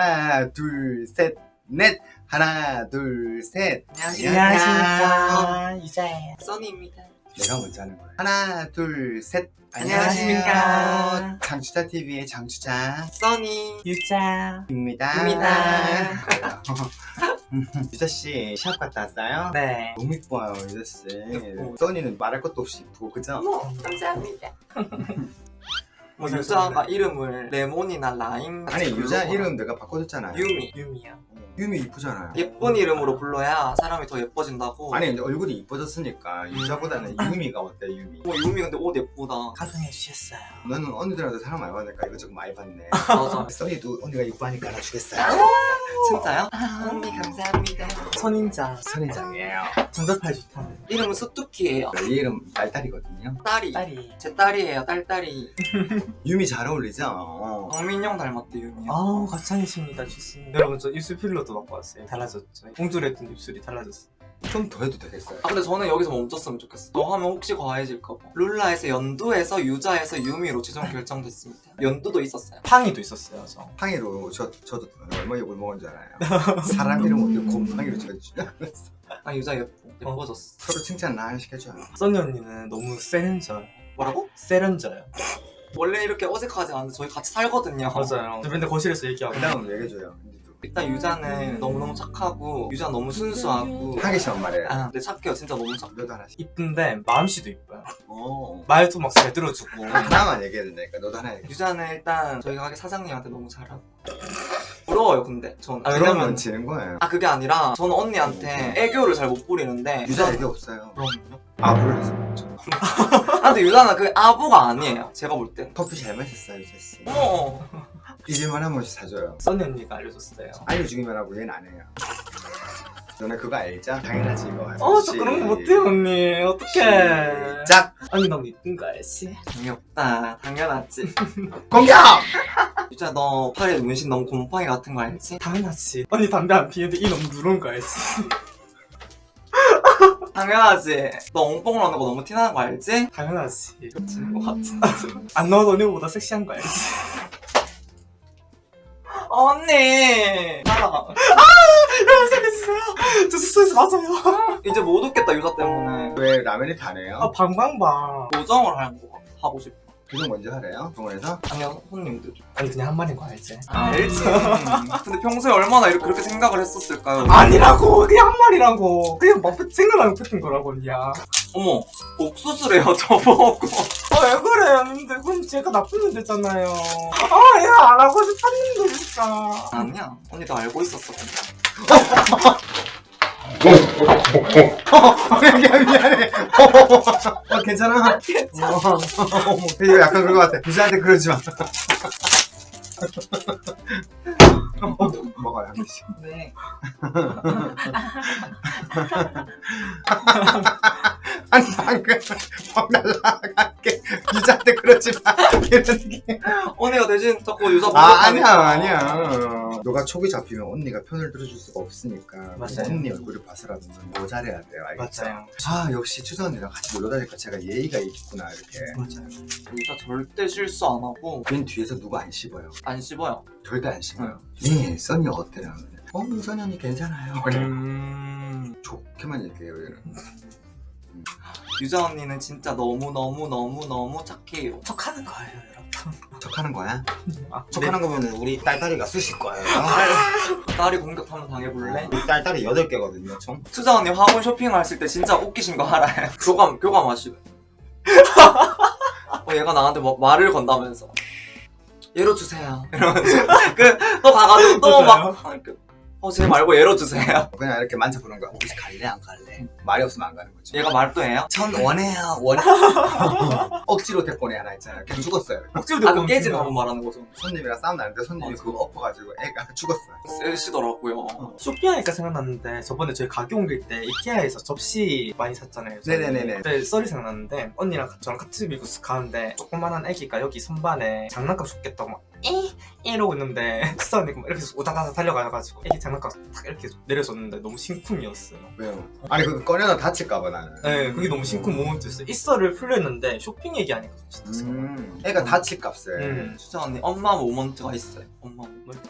하나 둘셋넷 하나 둘셋 안녕하십니까 유자예요 써니입니다. 내가 먼저 하는 거야 하나 둘셋 안녕하십니까. 장추자 TV의 장추자입니다 써니. 유자 입니다. 유자씨 시합 갔다 왔어요? 네 너무 이뻐요 유자씨 예뻐. 써니는 말할 것도 없이 이쁘고 그죠? 어머, 감사합니다. 뭐 유자가 이름을 레몬이나 라임 아니 유자 이름 내가 바꿔줬잖아요. 유미 유미야. 유미 이쁘잖아요. 예쁜 이름으로 불러야 사람이 더 예뻐진다고. 아니 얼굴이 이뻐졌으니까 유자보다는 유미가 어때 유미? 어, 유미 근데 옷 예쁘다. 가정해 주셨어요? 너는 언니들한테 사랑 많이 받으니까? 이거 조금 많이 받네. 맞아. 써니도 언니가 이뻐하니까 알아주겠어요. 진짜요? 아, 언니 감사합니다 선인자 선인장이에요. 전자팔 좋다는 이름은 수뚜키예요. 내 이름 딸딸이거든요. 딸이. 딸이. 제 딸이에요 딸딸이. 유미 잘 어울리죠? 어. 정민영 닮았대 유미 아우 가창이십니다. 좋습니다. 여러분 저 입술 필러도 맞고 왔어요. 달라졌죠? 옹졸했던 입술이 달라졌어 좀 더 해도 되겠어요? 아 근데 저는 여기서 멈췄으면 좋겠어. 너 하면 혹시 과해질까봐. 룰라에서 연두에서 유자에서 유미로 최종 결정됐습니다. 연두도 있었어요. 팡이도 있었어요 저. 팡이로 저, 저도 얼마 욕을 먹은 줄 알아요. 사람 이름 어떻게 곰팡이로 지어주지? 아 유자 예뻐. 예뻐졌어. 서로 칭찬 나 시켜줘요. 써니 언니는 너무 세련져요 뭐라고? 세련져요. 원래 이렇게 어색하지 않은데 저희 같이 살거든요. 맞아요. 저 맨날 거실에서 얘기하고. 그 다음 얘기해줘요 일단 유자는 너무너무 착하고 유자 너무 순수하고. 하기 싫은 말이에요. 아 근데 착해요. 진짜 너무 착해 너도 하나 씩 이쁜데 마음씨도 이뻐요. 오 말도 막 잘 들어주고. 하나만 얘기해야 된다니까. 너도 하나 얘기해 유자는 일단 저희 가게 사장님한테 너무 잘하고. 부러워요 근데 전 아, 그러면 왜냐면- 지는 거예요. 아 그게 아니라 저는 언니한테 애교를 잘 못 부리는데. 유자 얘기 없어요? 그럼요. 해서 먹죠 아 근데 유자는 그 아부가 아니에요. 제가 볼땐 커피 잘 마셨어요 유자씨. 어머 잊을만 한 번씩 사줘요. 써니 언니가 알려줬어요. 알려주기만 하고 얘는 안 해요. 너네 그거 알죠? 당연하지 이거. 어저 그런 거 못해요 언니. 어떡해. 짝 아니 너무 이쁜 거 알지? 재미없다. 당연하지. 공격! 유자 너 팔에 문신 너무 곰팡이 같은 거 알지? 당연하지. 언니 담배 안 피는데 이 너무 누런 거 알지? 당연하지. 너 엉뽕을 하는 거 너무 티나는 거 알지? 당연하지. 미친 거 같은 안 넣어도 언니보다 섹시한 거 알지? 언니! 따라가. 여러분 살려주세요. 저 숙소에서 맞아요. 이제 못 웃겠다 유자 때문에. 왜 라면이 다네요? 아 방방방. 보정을 하는 거 하고 싶어 그거 먼저 하래요? 병원에서? 아니요 손님들 아니 그냥 한 말인 거 알지? 알지 근데 평소에 얼마나 이렇게 그렇게 생각을 했었을까요? 아니라고 그냥 한 말이라고 그냥 막 생각나는 뱉은 거라고 언니야 어머 옥수수래요 저보고 아왜 그래요 근데 그럼 제가 나쁜 년 됐잖아요 아 이거 안 하고 싶었는데 진짜 아니야 언니도 알고 있었어 근데. 미안해 어, 괜찮아? 어, 이거 약간 그런 거 같아 유자한테 그러지 마 어, 먹어요 한 개씩 네 아니 방금 막 날라갈게. 유자한테 그러지 마. 언니가 대신 자꾸 유자 아 아니야. 아니야. 너가 촉이 잡히면 언니가 편을 들어줄 수가 없으니까. 맞아요. 언니 얼굴을 봐서라도 뭐 잘해야 돼요 알겠죠? 맞아요. 아 역시 추자 언니랑 같이 놀러 다니까? 제가 예의가 있구나 이렇게. 맞아요. 유자 절대 실수 안 하고 맨 뒤에서 누가 안 씹어요? 안 씹어요. 절대 안 씹어요. 네 써니 어때요? 어 써니 언니 괜찮아요. 음... 좋게만 얘기해요 얘는 유자 언니는 진짜 너무너무너무너무 착해요. 척하는 거예요 여러분. 척하는 거야? 아, 척하는 거면 우리 딸딸이가 쑤실 거예요. 딸이 공격하면 당해볼래? 우리 딸딸이 8개거든요 총. 투자 언니 화분 쇼핑했을 때 진짜 웃기신 거 알아요? 교감 교감하시고 어, 얘가 나한테 막 말을 건다면서. 예로 주세요. 이러면서. 그또 가가지고 또막 어제 말고 예로 주세요. 그냥 이렇게 만져 보는 거야. 혹시 갈래? 안 갈래? 말이 없으면 안 가는 거지. 얘가 말도 해요? 전 원해요. 원해. 억지로 데꼬네 하나 있잖아요. 걔 죽었어요. 억지로 아, 그 깨진 화분 말하는 거죠. 손님이랑 싸움 나는데 손님이 맞아. 그거 엎어가지고 애가 죽었어요. 세시더라고요. 쇼핑하니까 생각났는데 저번에 저희 가게 옮길 때 이케아에서 접시 많이 샀잖아요. 네네네네. 그때 썰이 생각났는데 언니랑 같이 저랑 카츠비구스 가는데 조그만한 애기가 여기 선반에 장난감 줬겠다고 막 이! 이러고 있는데 수사 언니가 막 이렇게 우다다다 달려가가지고 애기 장난감 딱 이렇게 내려줬는데 너무 심쿵이었어요. 왜요? 아니 그거 꺼내다 다칠까봐 나는. 네 그게 너무 심쿵 모먼트였어요. 이 썰을 풀렸는데 쇼핑 얘기하니까 진짜 음 애가 다칠 값을 음. 투자 언니 엄마 모먼트가 있어요. 엄마 모먼트